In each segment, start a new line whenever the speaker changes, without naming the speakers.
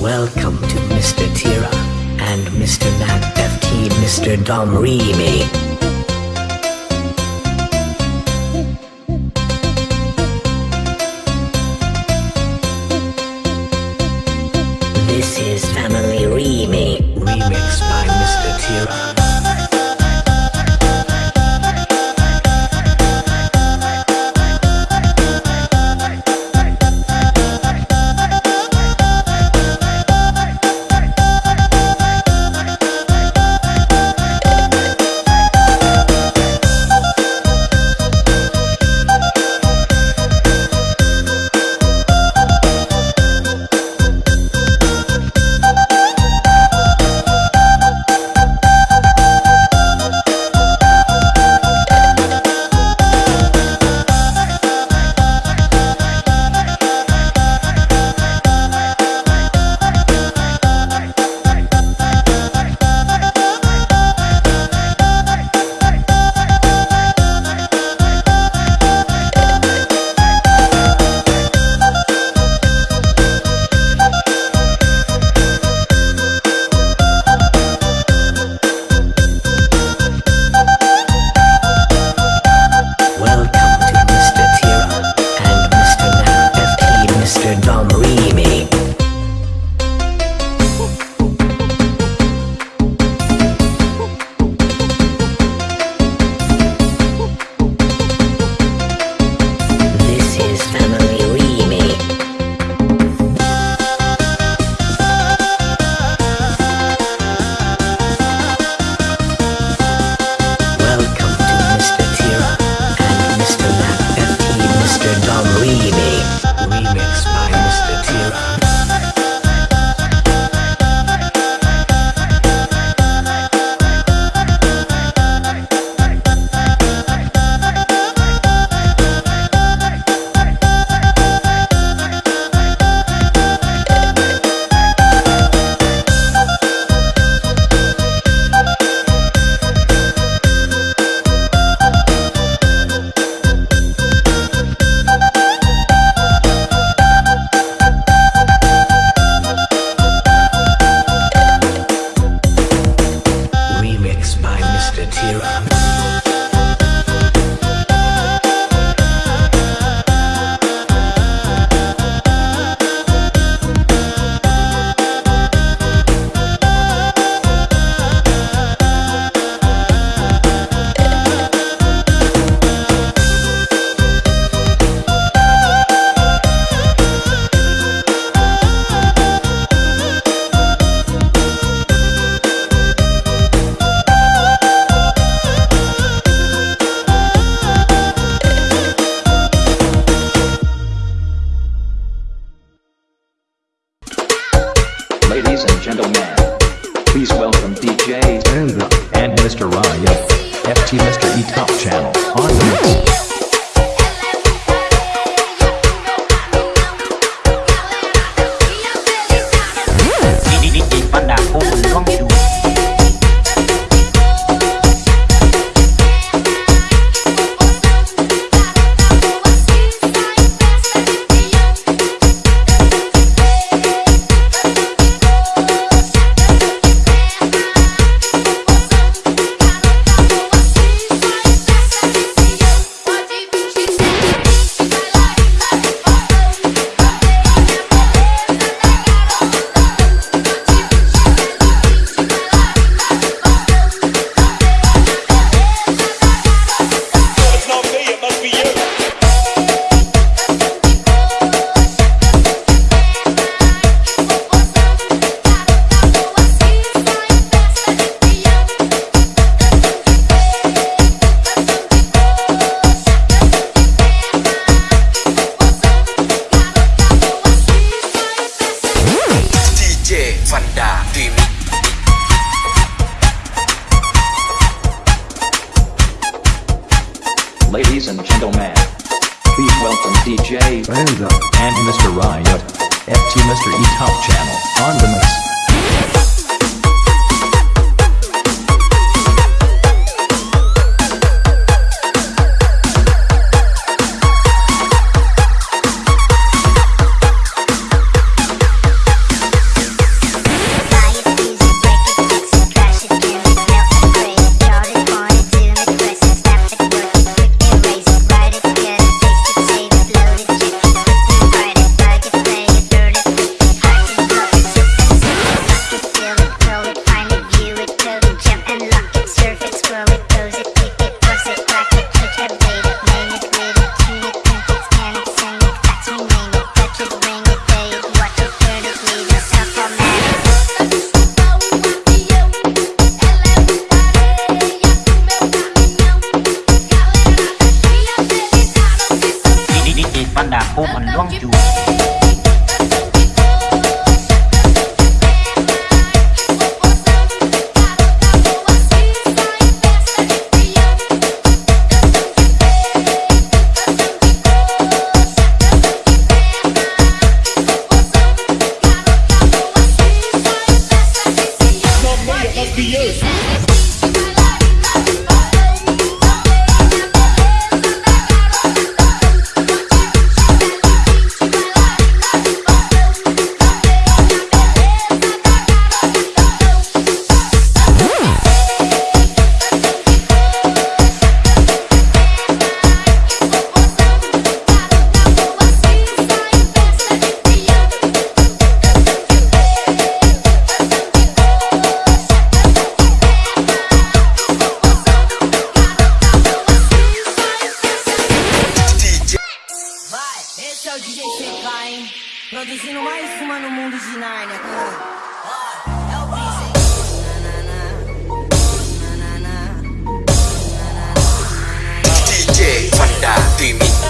Welcome to Mr. Tira and Mr. Nat Mr. Dom
Remake. DJ
Rando
and Mr. Riot. FT Mr. E Top Channel on the mix.
Fanda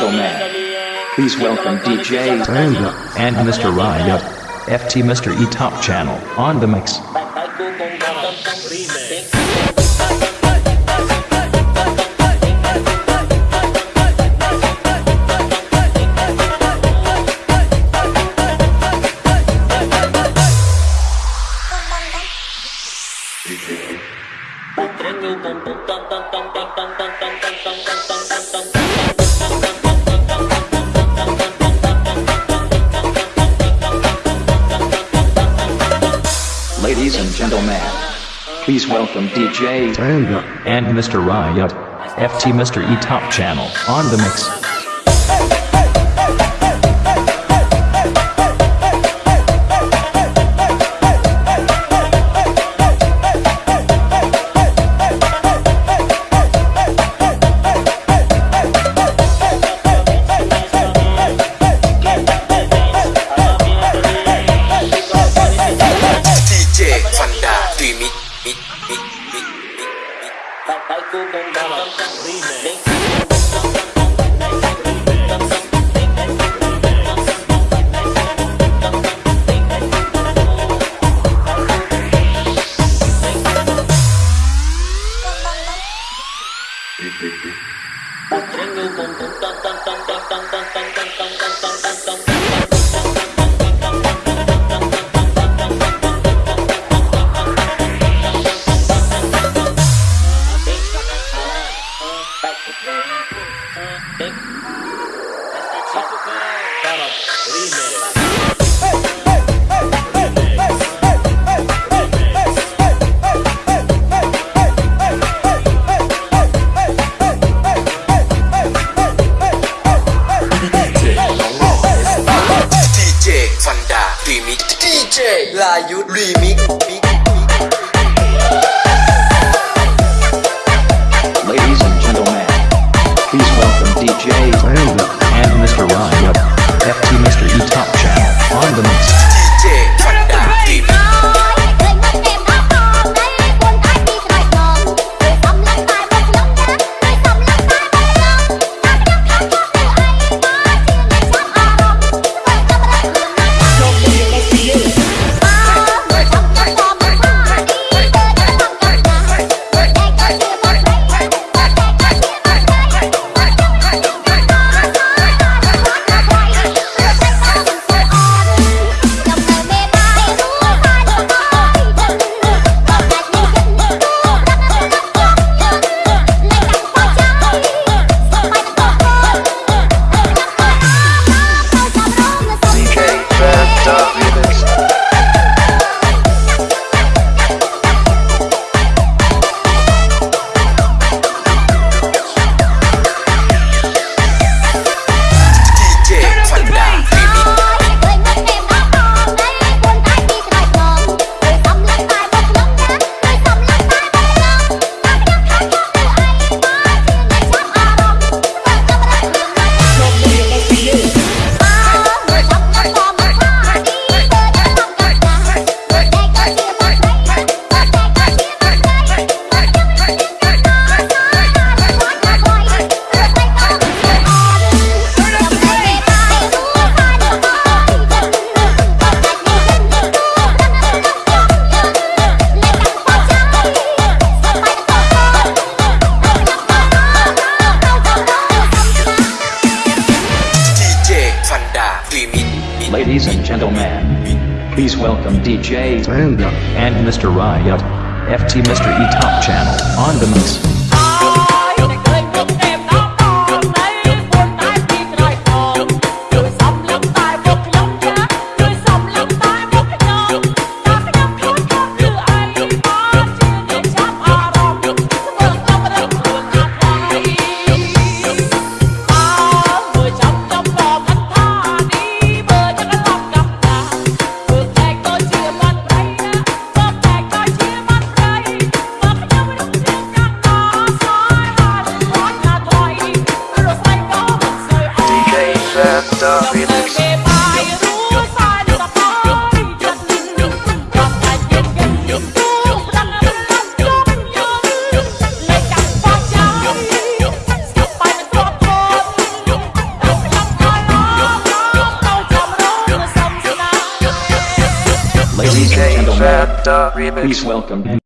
gentlemen, please welcome DJ and Mr. Riot, FT Mr. E Top Channel on the mix. Ladies and gentlemen, please welcome DJ and Mr. Riot, FT Mr. E Top Channel on the mix.
Layu welcome
DJs
and uh, Mr. Riot, FT Mr. E Top Channel, on the mix. Ladies and gentlemen, please welcome